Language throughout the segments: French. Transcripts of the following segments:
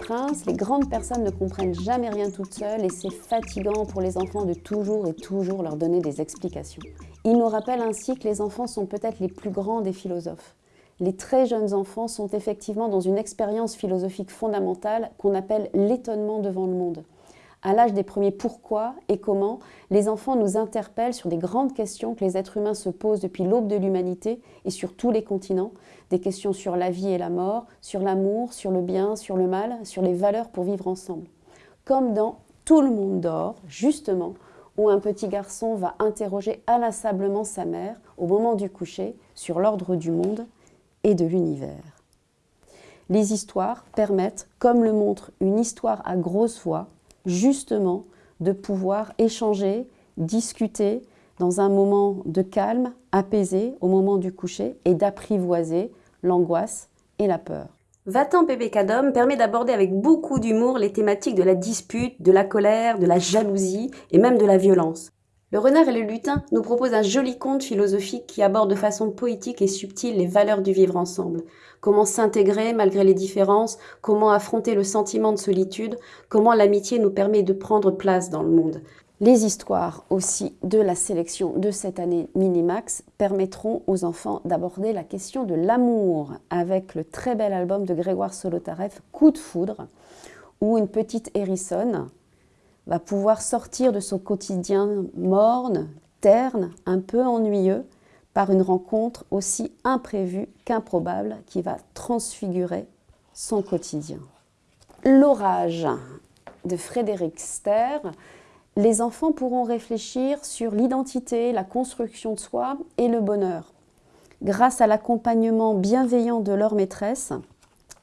Prince, les grandes personnes ne comprennent jamais rien toutes seules et c'est fatigant pour les enfants de toujours et toujours leur donner des explications. Il nous rappelle ainsi que les enfants sont peut-être les plus grands des philosophes. Les très jeunes enfants sont effectivement dans une expérience philosophique fondamentale qu'on appelle l'étonnement devant le monde. À l'âge des premiers pourquoi et comment, les enfants nous interpellent sur des grandes questions que les êtres humains se posent depuis l'aube de l'humanité et sur tous les continents, des questions sur la vie et la mort, sur l'amour, sur le bien, sur le mal, sur les valeurs pour vivre ensemble. Comme dans Tout le monde dort, justement, où un petit garçon va interroger inlassablement sa mère au moment du coucher sur l'ordre du monde et de l'univers. Les histoires permettent, comme le montre une histoire à grosse voix, justement de pouvoir échanger, discuter dans un moment de calme, apaisé au moment du coucher et d'apprivoiser l'angoisse et la peur. Va-t'en bébé Cadom permet d'aborder avec beaucoup d'humour les thématiques de la dispute, de la colère, de la jalousie et même de la violence. Le renard et le lutin nous proposent un joli conte philosophique qui aborde de façon poétique et subtile les valeurs du vivre ensemble. Comment s'intégrer malgré les différences, comment affronter le sentiment de solitude, comment l'amitié nous permet de prendre place dans le monde. Les histoires aussi de la sélection de cette année Minimax permettront aux enfants d'aborder la question de l'amour avec le très bel album de Grégoire Solotareff, Coup de foudre, où une petite hérissonne va pouvoir sortir de son quotidien morne, terne, un peu ennuyeux, par une rencontre aussi imprévue qu'improbable qui va transfigurer son quotidien. L'orage de Frédéric Ster, les enfants pourront réfléchir sur l'identité, la construction de soi et le bonheur. Grâce à l'accompagnement bienveillant de leur maîtresse,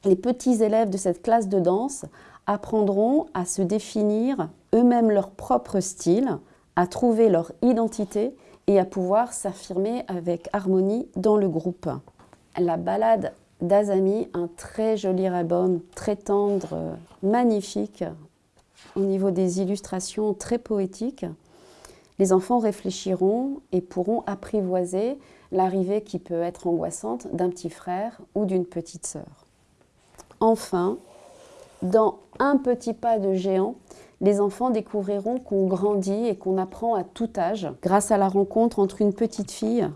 les petits élèves de cette classe de danse apprendront à se définir eux-mêmes leur propre style, à trouver leur identité et à pouvoir s'affirmer avec harmonie dans le groupe. La balade d'Azami, un très joli album, très tendre, magnifique, au niveau des illustrations très poétiques. Les enfants réfléchiront et pourront apprivoiser l'arrivée qui peut être angoissante d'un petit frère ou d'une petite sœur. Enfin, dans un petit pas de géant, les enfants découvriront qu'on grandit et qu'on apprend à tout âge grâce à la rencontre entre une petite fille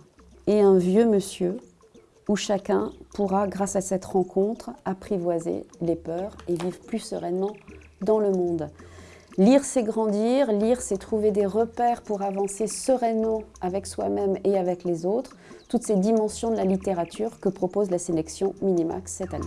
et un vieux monsieur où chacun pourra, grâce à cette rencontre, apprivoiser les peurs et vivre plus sereinement dans le monde. Lire, c'est grandir, lire, c'est trouver des repères pour avancer sereinement avec soi-même et avec les autres, toutes ces dimensions de la littérature que propose la sélection Minimax cette année.